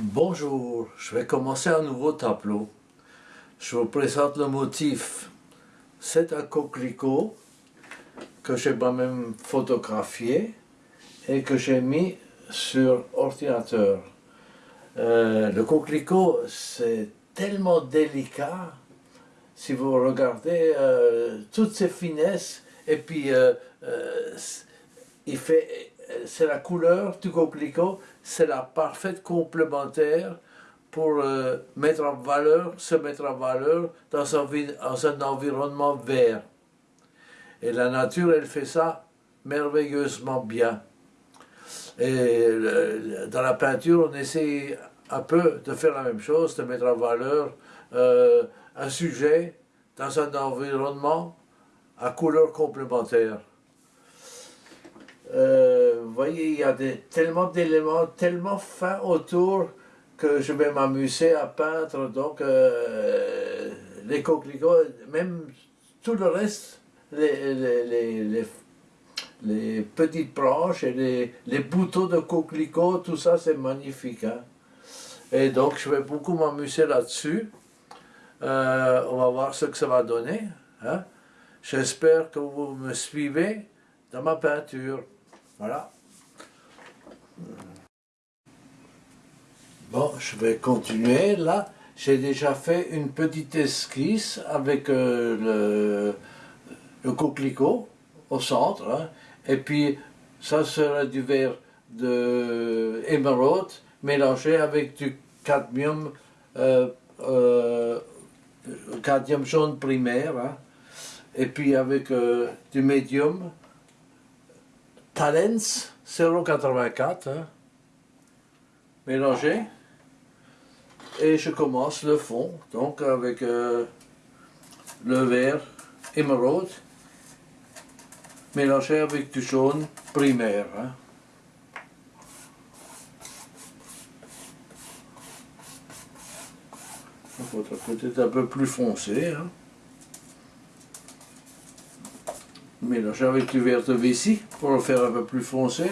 Bonjour, je vais commencer un nouveau tableau. Je vous présente le motif. C'est un coquelicot que j'ai moi-même photographié et que j'ai mis sur ordinateur. Euh, le coquelicot, c'est tellement délicat, si vous regardez euh, toutes ces finesses, et puis euh, il fait, c'est la couleur du coquelicot, c'est la parfaite complémentaire pour mettre en valeur, se mettre en valeur dans un, dans un environnement vert. Et la nature, elle fait ça merveilleusement bien. Et dans la peinture, on essaie un peu de faire la même chose, de mettre en valeur euh, un sujet dans un environnement à couleur complémentaire. Euh, vous voyez, il y a tellement d'éléments, tellement fins autour que je vais m'amuser à peindre donc euh, les coquelicots, même tout le reste, les, les les petites branches et les, boutons de coquelicots, tout ça c'est magnifique. Hein. Et donc je vais beaucoup m'amuser là-dessus. Euh, on va voir ce que ça va donner. Hein. J'espère que vous me suivez dans ma peinture. Voilà. Bon, je vais continuer. Là, j'ai déjà fait une petite esquisse avec euh, le, coquelicot au centre. Hein. Et puis, ça sera du verre de émeraude mélangé avec du cadmium, euh, euh, cadmium jaune primaire, hein. et puis avec du médium Talens 0,84 hein, mélangé. Et je commence le fond, donc avec le verre émeraude mélangé avec du jaune primaire. Hein. Il faudra peut-être un peu plus foncé. Hein. Mélanger avec du vert de vessie pour le faire un peu plus foncé.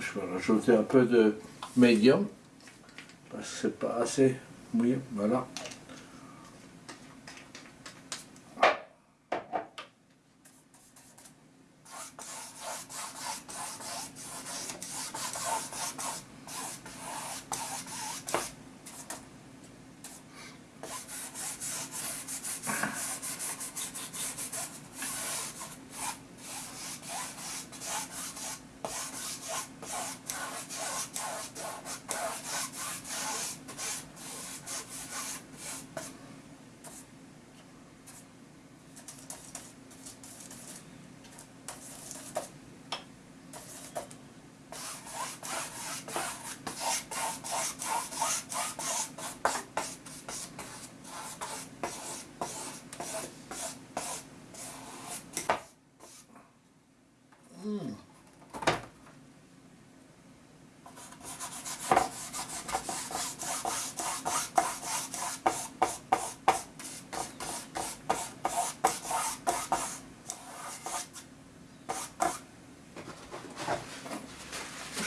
je vais rajouter un peu de médium, parce que c'est pas assez mouillé, voilà.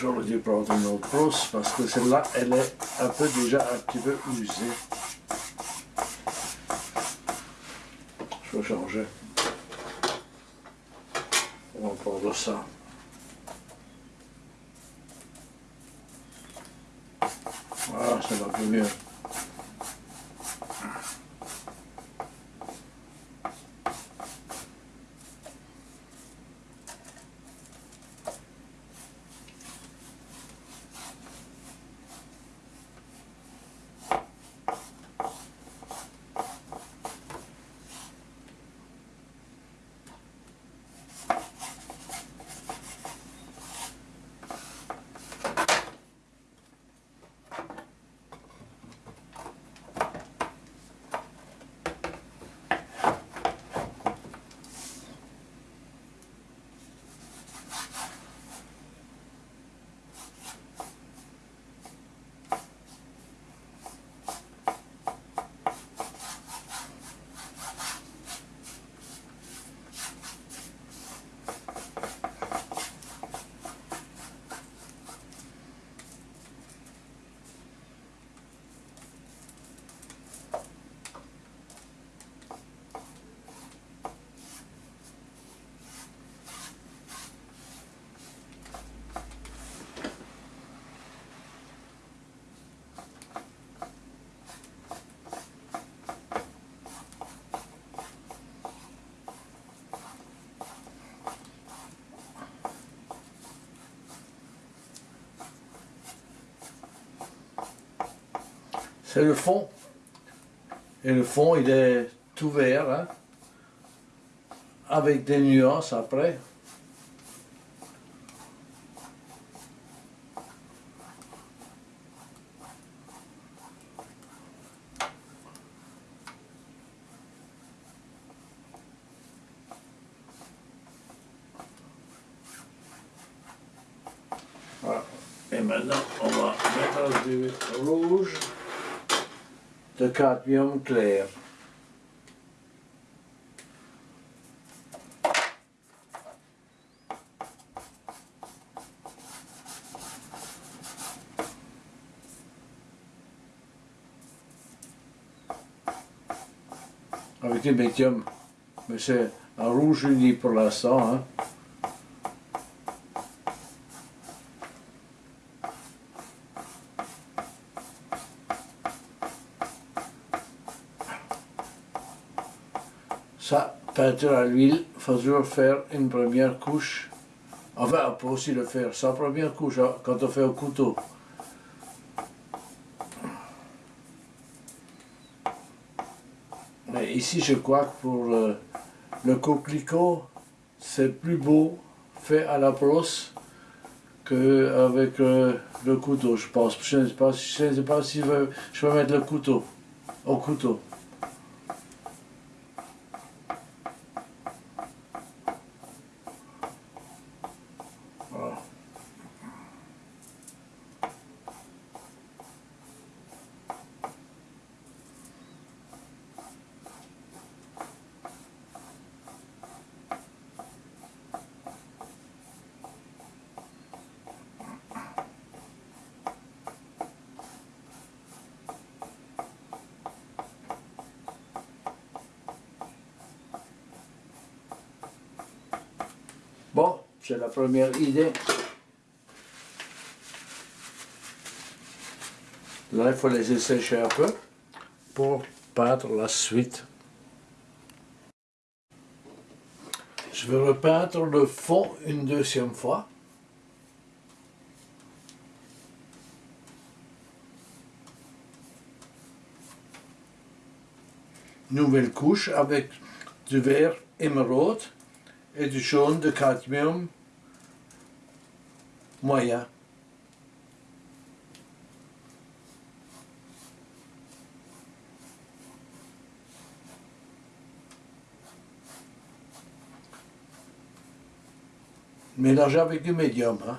J'aurais dû prendre une autre parce que celle-là, elle est un peu déjà un petit peu usée. Je vais changer. On va prendre ça. Voilà, ça va plus mieux. C'est le fond. Et le fond, il est tout vert, hein, avec des nuances après. Voilà. Et maintenant, on va mettre du rouge de cadmium clair. Avec le médium, mais c'est un rouge uni pour l'instant. Hein. Ça, à l'huile, il faut toujours faire une première couche. Enfin, on peut aussi le faire sans première couche hein, quand on fait au couteau. Mais ici, je crois que pour le, le coquelicot, c'est plus beau fait à la brosse qu'avec le, le couteau, je pense. Je ne sais pas, si je vais, je mettre le couteau au couteau. Voilà. Bon, c'est la première idée. Là, il faut les sécher un peu pour peindre la suite. Je vais repeindre le fond une deuxième fois. Nouvelle couche avec du vert émeraude et du jaune de cadmium moyen. Mélangé avec du médium. Hein.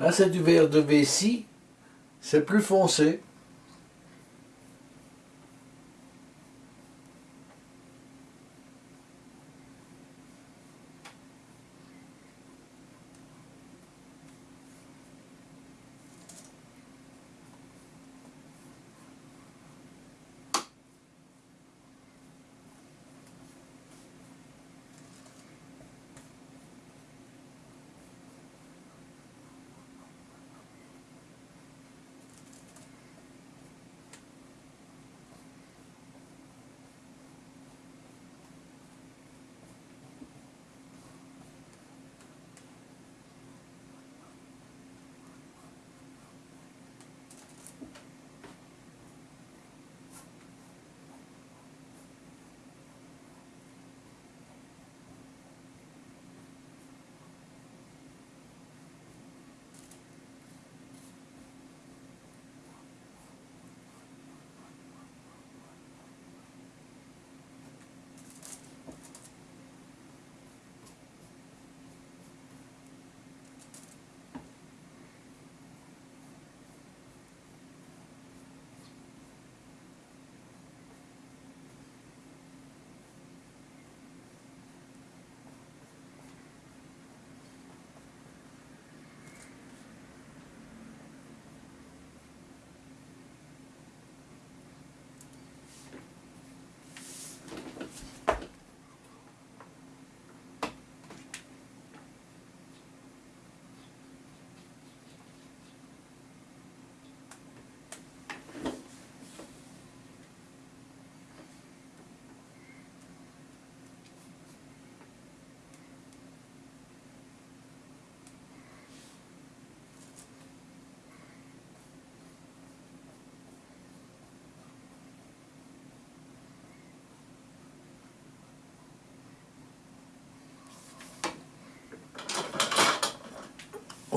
Là, c'est du verre de vessie. C'est plus foncé.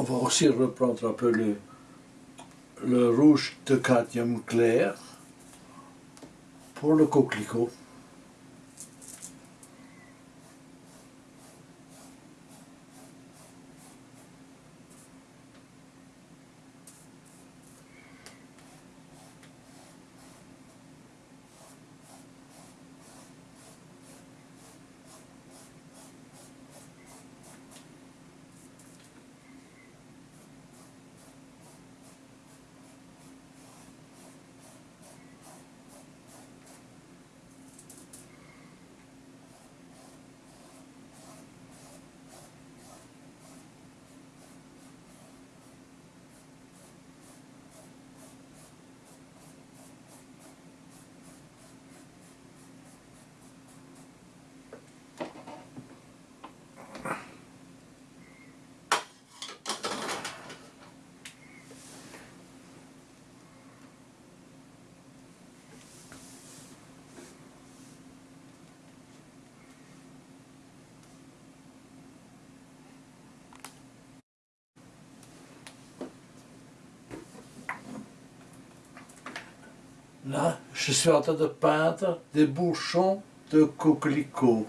On va aussi reprendre un peu le, rouge de cadmium clair pour le coquelicot. Là, je suis en train de peindre des bouchons de coquelicots.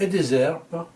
Et des herbes.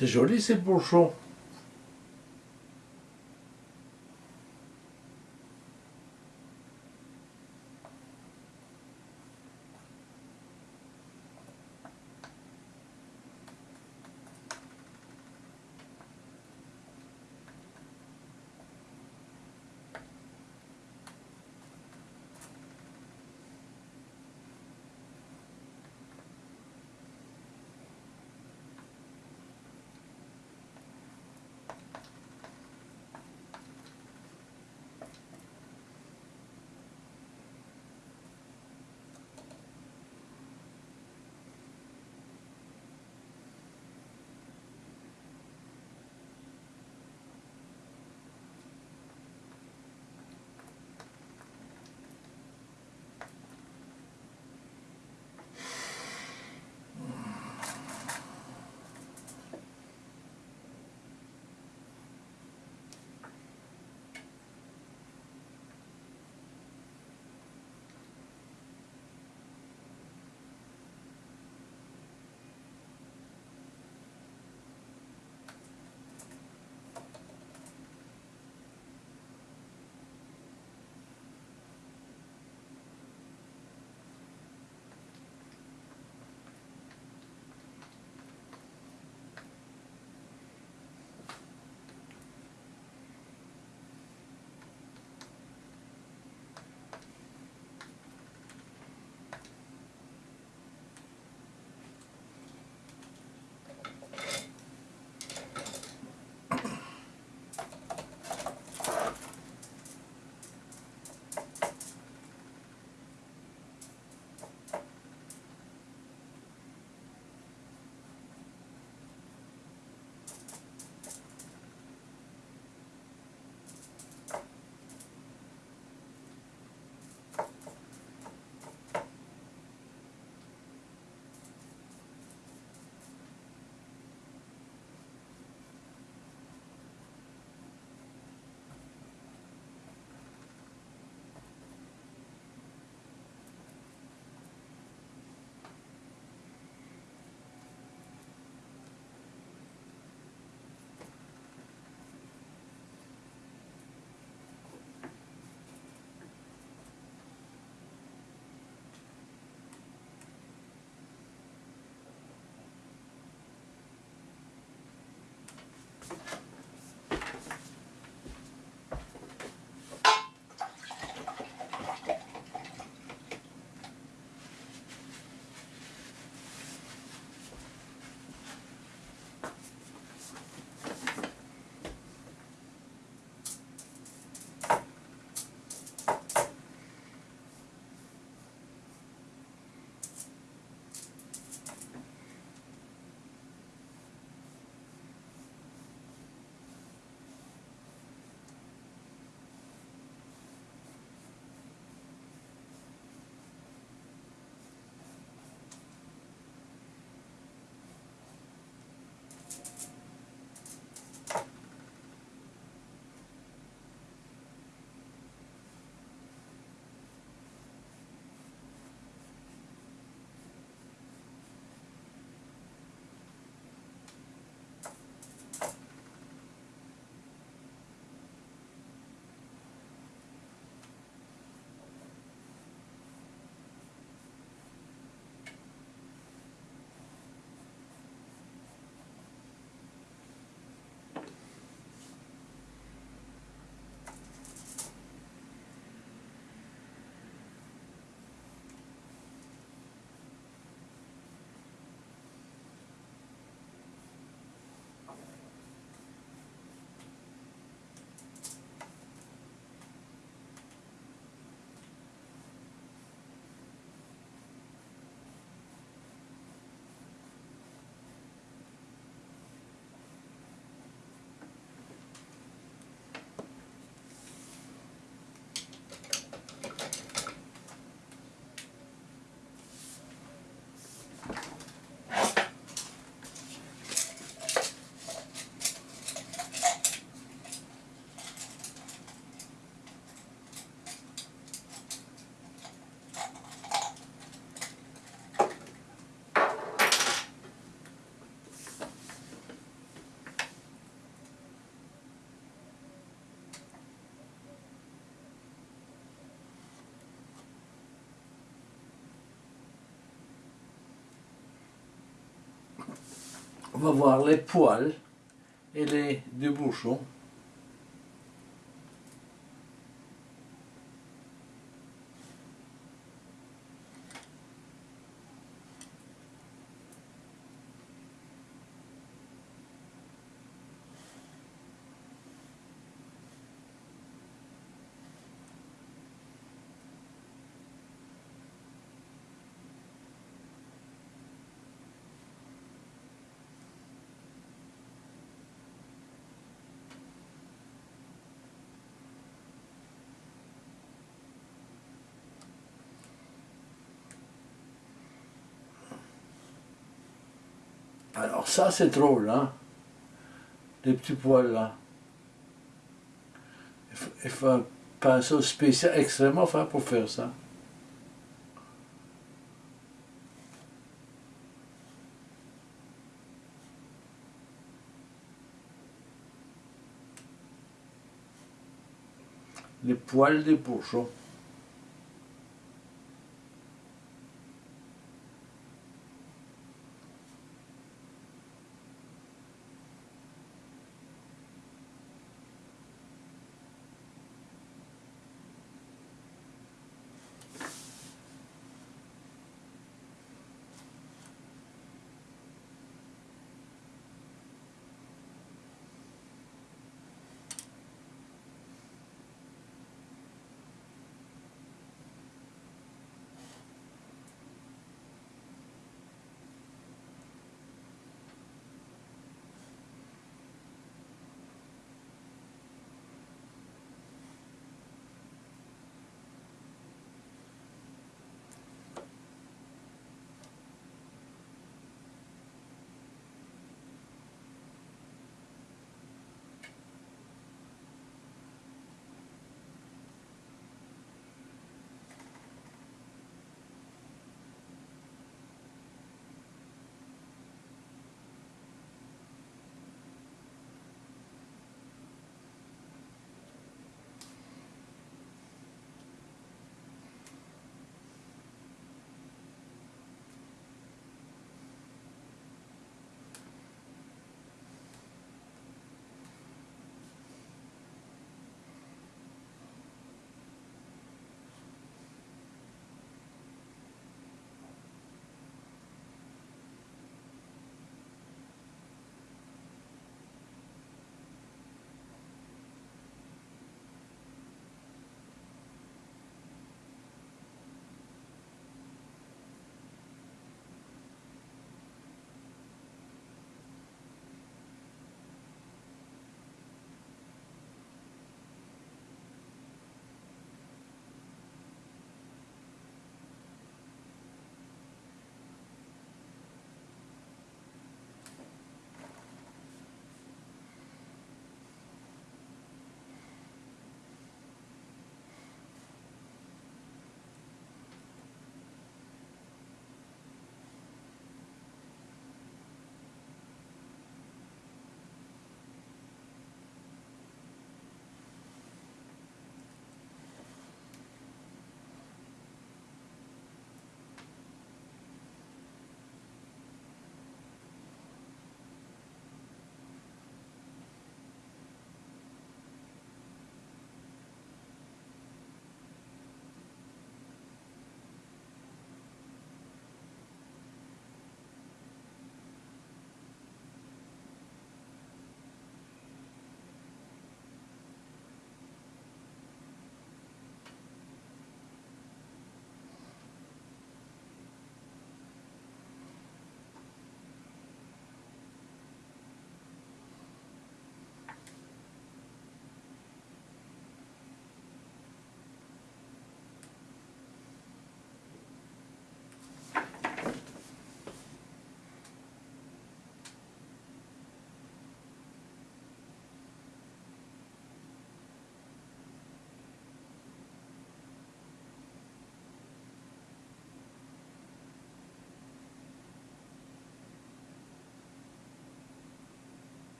C'est joli ces bouchons. On va voir les poils et les deux bouchons. Alors ça c'est drôle, hein Les petits poils là. Il faut, un pinceau spécial extrêmement fin pour faire ça. Les poils des bourgeons.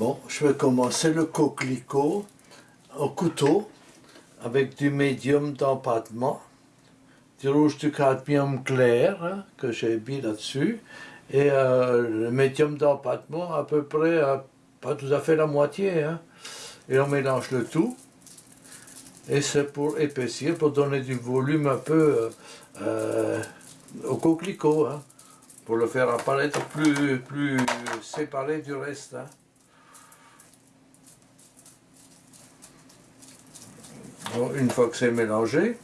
Bon, je vais commencer le coquelicot au couteau avec du médium d'empattement, du rouge du cadmium clair hein, que j'ai mis là-dessus et euh, le médium d'empattement à peu près, pas tout à fait la moitié. Hein. et on mélange le tout et c'est pour épaissir, pour donner du volume un peu euh, euh, au coquelicot, hein, pour le faire apparaître plus, plus séparé du reste. Une fois que c'est mélangé,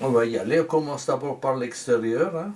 on va y aller. On commence d'abord par l'extérieur. Hein.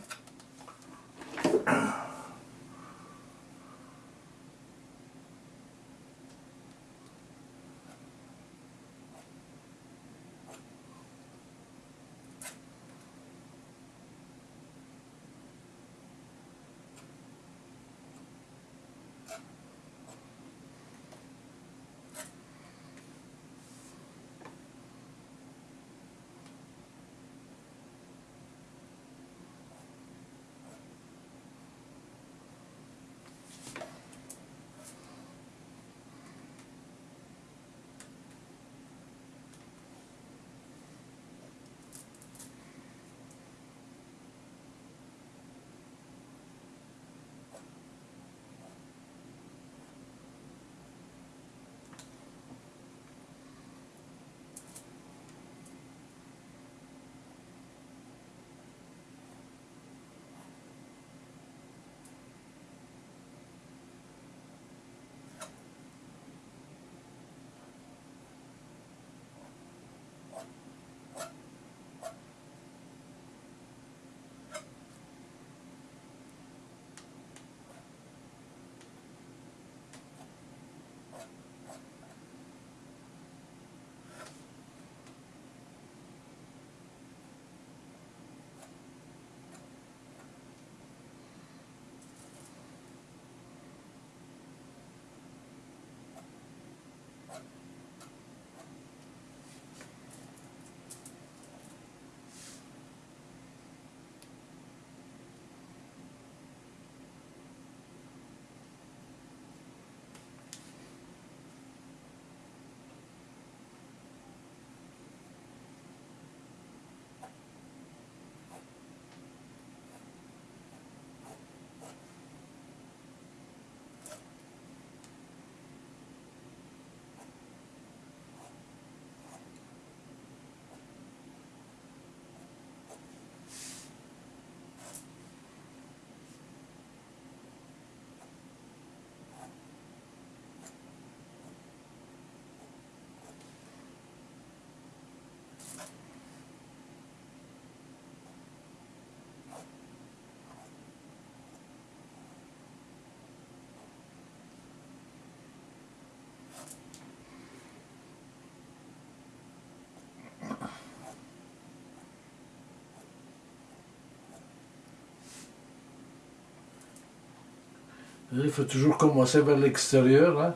Il faut toujours commencer vers l'extérieur. Hein.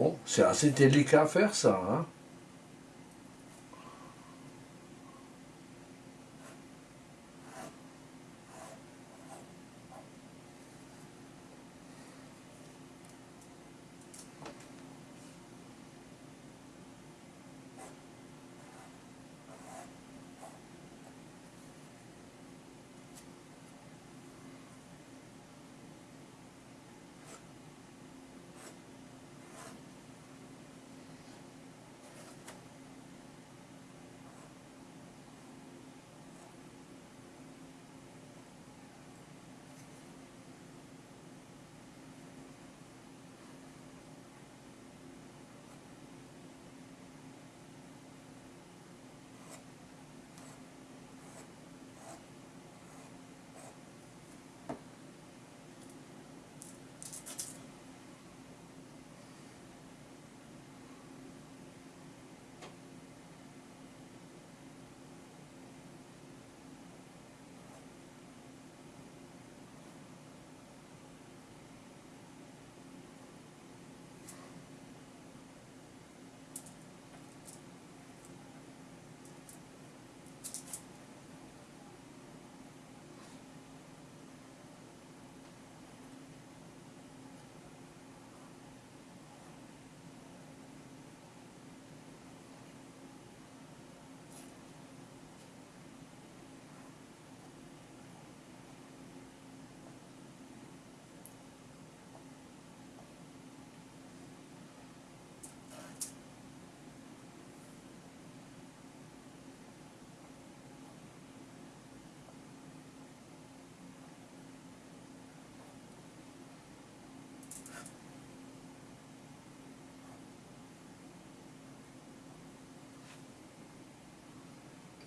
Bon, c'est assez délicat à faire ça, hein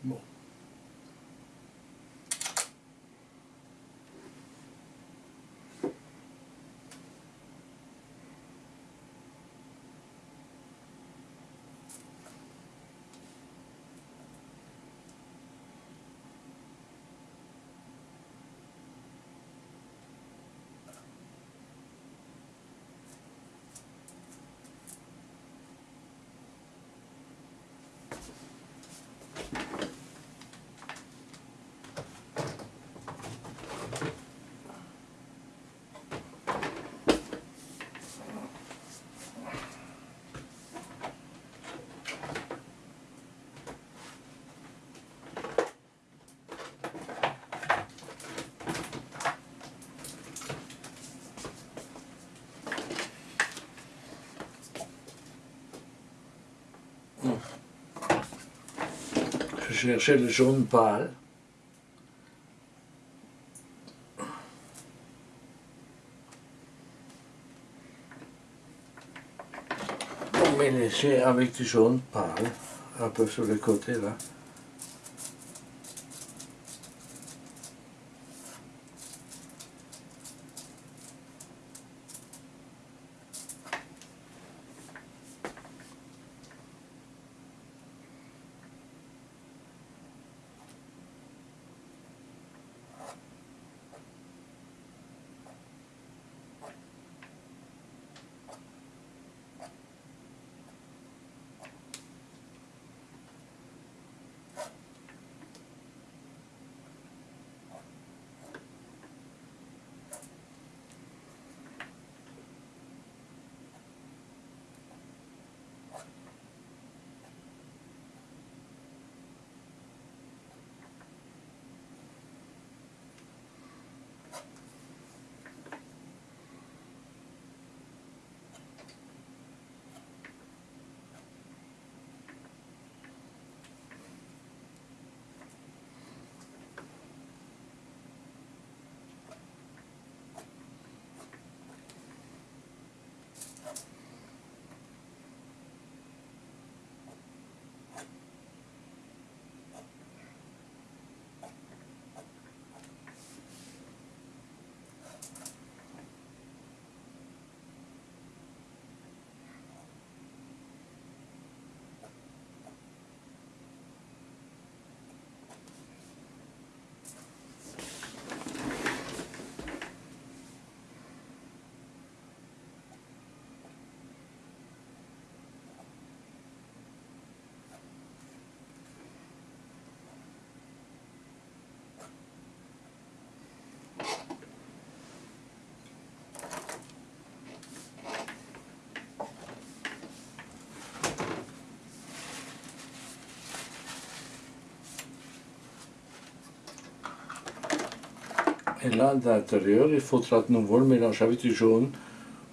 Bon. Je cherchais le jaune pâle. On mélanger avec du jaune pâle, un peu sur le côté là. Et là, de l'intérieur, il faudra de nouveau le mélanger avec du jaune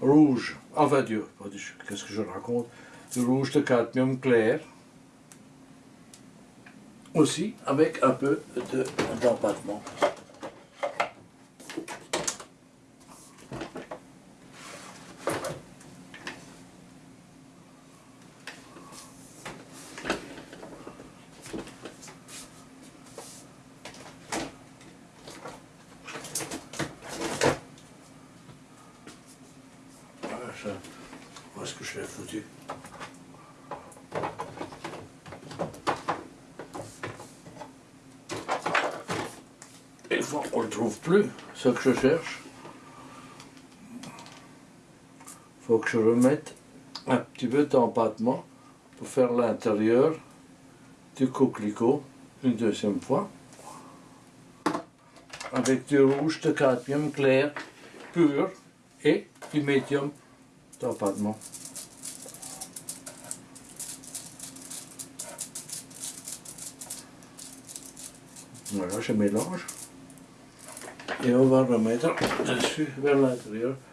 rouge. Enfin, du, pas du- qu'est-ce que je raconte? Du rouge de cadmium clair. Aussi, avec un peu de- d'empattement. Voilà, ça. Où est-ce que je l'ai foutu Et fois qu'on ne le trouve plus, ce que je cherche, faut que je remette un petit peu d'empattement pour faire l'intérieur du coquelicot une deuxième fois avec du rouge de cadmium clair pur et du médium d'empattement. Voilà, je mélange. Et on va remettre dessus vers l'intérieur. Voilà.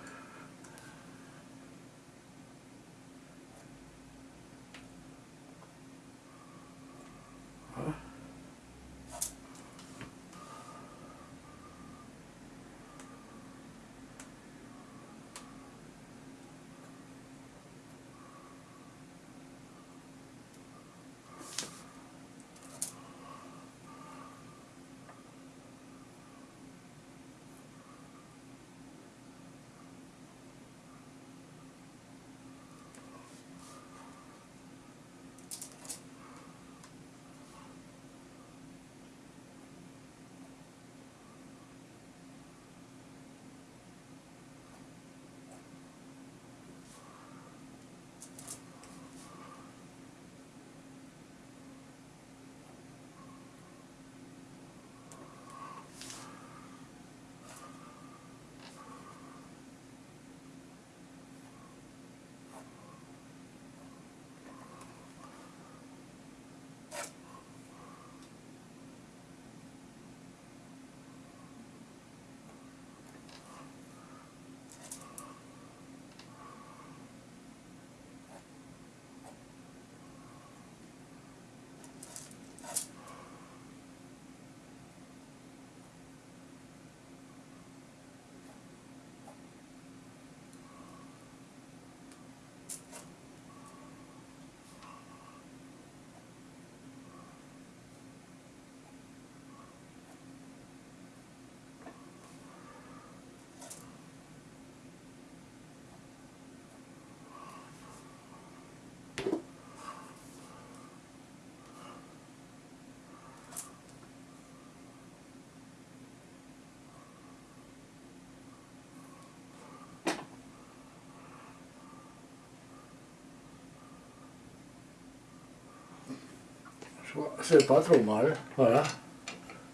C'est pas trop mal, voilà.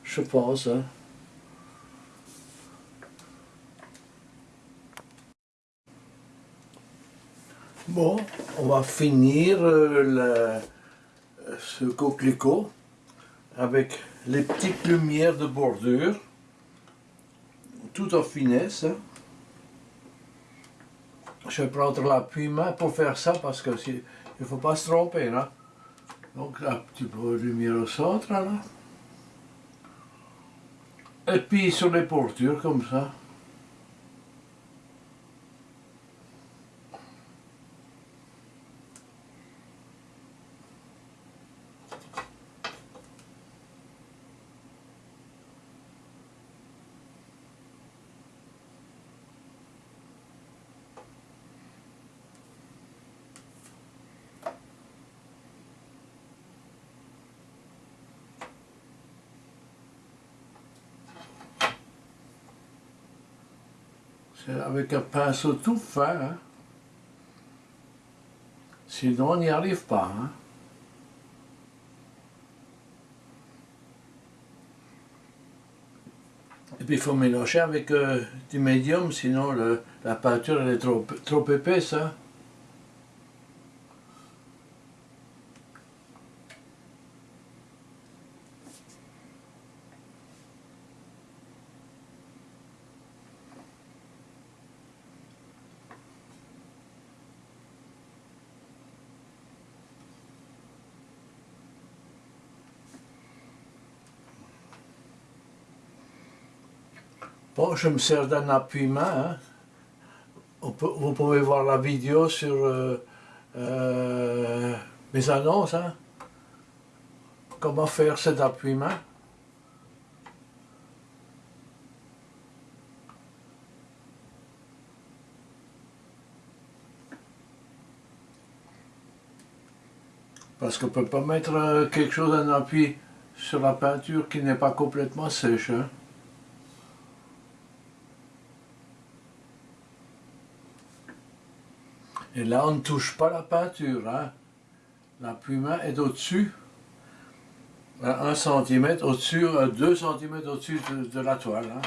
Je pense. hein. Bon, on va finir ce coquelicot avec les petites lumières de bordure, tout en finesse. hein. Je vais prendre la puma pour faire ça parce que il ne faut pas se tromper. Là. Donc un petit peu de lumière au centre là. Et puis sur les portures comme ça. Avec un pinceau tout fin. hein. Sinon on n'y arrive pas. hein. Et puis il faut mélanger avec euh, du médium, sinon la peinture elle est trop, trop épaisse. hein. Bon, je me sers d'un appui-main. hein. Vous pouvez voir la vidéo sur euh, euh, mes annonces. hein. Comment faire cet appui-main. Parce qu'on ne peut pas mettre euh, quelque chose, un appui sur la peinture qui n'est pas complètement sèche. hein. Et là, on ne touche pas la peinture. Hein. La plume est au-dessus, à 1 cm au-dessus, 2 cm au-dessus de, de la toile. hein.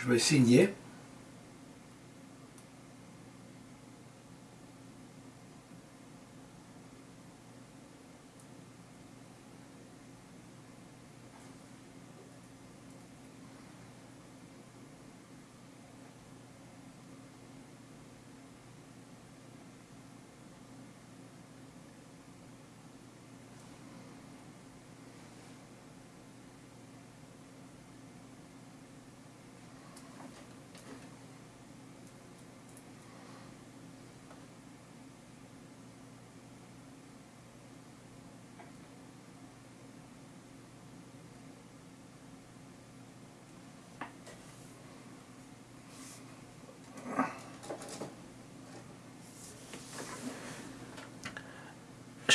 Je vais signer.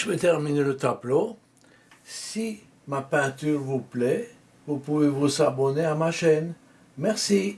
Je vais terminer le tableau. Si ma peinture vous plaît, vous pouvez vous abonner à ma chaîne. Merci.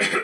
Yeah.